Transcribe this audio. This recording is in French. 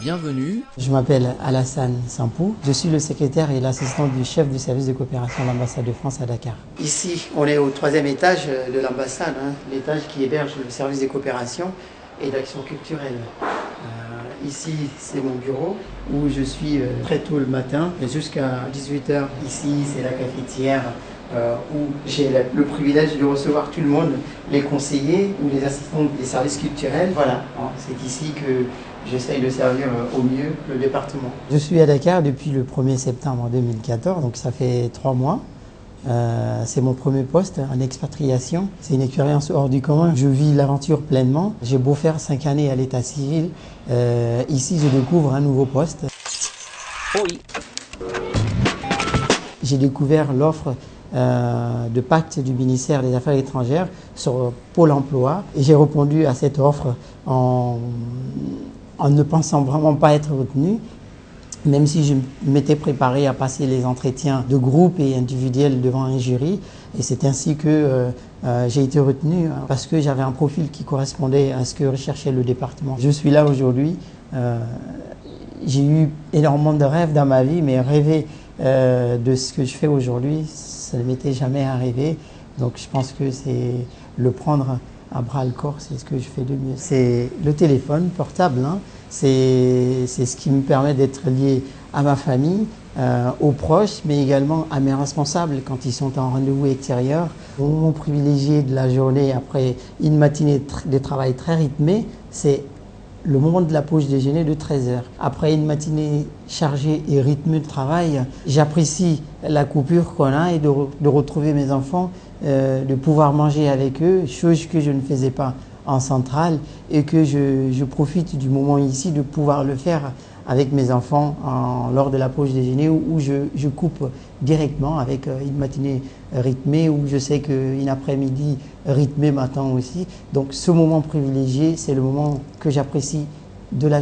Bienvenue. Je m'appelle Alassane Sampou. Je suis le secrétaire et l'assistant du chef du service de coopération de l'ambassade de France à Dakar. Ici, on est au troisième étage de l'ambassade, hein, l'étage qui héberge le service de coopération et d'action culturelle. Euh, ici, c'est mon bureau où je suis euh, très tôt le matin jusqu'à 18h. Ici, c'est la cafetière euh, où j'ai le, le privilège de recevoir tout le monde, les conseillers ou les assistants des services culturels. Voilà, hein, c'est ici que j'essaye de servir euh, au mieux le département. Je suis à Dakar depuis le 1er septembre 2014, donc ça fait trois mois. Euh, c'est mon premier poste en expatriation. C'est une expérience hors du commun. Je vis l'aventure pleinement. J'ai beau faire cinq années à l'état civil. Euh, ici, je découvre un nouveau poste. Oui. J'ai découvert l'offre euh, de pacte du ministère des Affaires étrangères sur Pôle emploi et j'ai répondu à cette offre en, en ne pensant vraiment pas être retenu même si je m'étais préparé à passer les entretiens de groupe et individuels devant un jury. Et c'est ainsi que euh, euh, j'ai été retenu hein, parce que j'avais un profil qui correspondait à ce que recherchait le département. Je suis là aujourd'hui. J'ai eu énormément de rêves dans ma vie, mais rêver euh, de ce que je fais aujourd'hui, ça ne m'était jamais arrivé. Donc je pense que c'est le prendre à bras le corps, c'est ce que je fais de mieux. C'est le téléphone portable. Hein c'est ce qui me permet d'être lié à ma famille, euh, aux proches, mais également à mes responsables quand ils sont en rendez-vous extérieur. Mon moment privilégié de la journée, après une matinée de travail très rythmée, c'est le moment de la pause déjeuner de 13 heures. Après une matinée chargée et rythmée de travail, j'apprécie la coupure qu'on a et de, retrouver mes enfants, euh, de pouvoir manger avec eux, chose que je ne faisais pas en centrale et que je, profite du moment ici de pouvoir le faire avec mes enfants en, lors de la pause déjeuner où, je, coupe directement avec euh, une matinée rythmée où je sais qu'une après-midi rythmée m'attend aussi. Donc ce moment privilégié, c'est le moment que j'apprécie de la